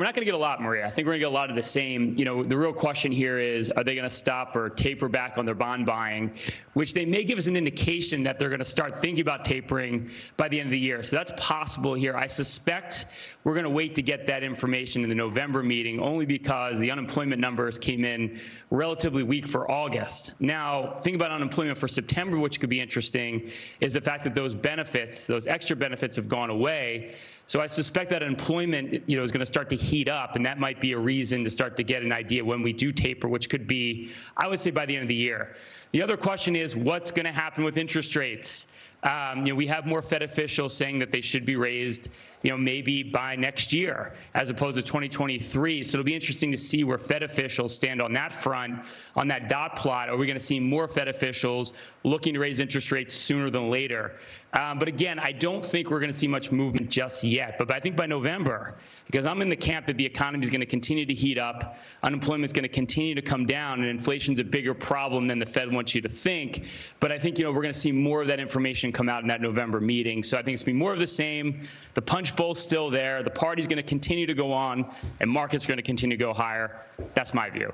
we're not going to get a lot, Maria. I think we're going to get a lot of the same. You know, the real question here is, are they going to stop or taper back on their bond buying, which they may give us an indication that they're going to start thinking about tapering by the end of the year. So that's possible here. I suspect we're going to wait to get that information in the November meeting, only because the unemployment numbers came in relatively weak for August. Now, think about unemployment for September, which could be interesting, is the fact that those benefits, those extra benefits, have gone away. So I suspect that employment, you know, is going to start to heat up, and that might be a reason to start to get an idea when we do taper, which could be, I would say, by the end of the year. The other question is, what's going to happen with interest rates? Um, you know, we have more Fed officials saying that they should be raised, you know, maybe by next year as opposed to 2023. So it'll be interesting to see where Fed officials stand on that front, on that dot plot. Are we going to see more Fed officials looking to raise interest rates sooner than later? Um, but again, I don't think we're going to see much movement just yet. But I think by November, because I'm in the camp that the economy is going to continue to heat up, unemployment is going to continue to come down, and inflation's a bigger problem than the Fed wants you to think. But I think you know we're going to see more of that information come out in that November meeting. So I think it's going to be more of the same. The punch bowl's still there. The party's going to continue to go on, and markets are going to continue to go higher. That's my view.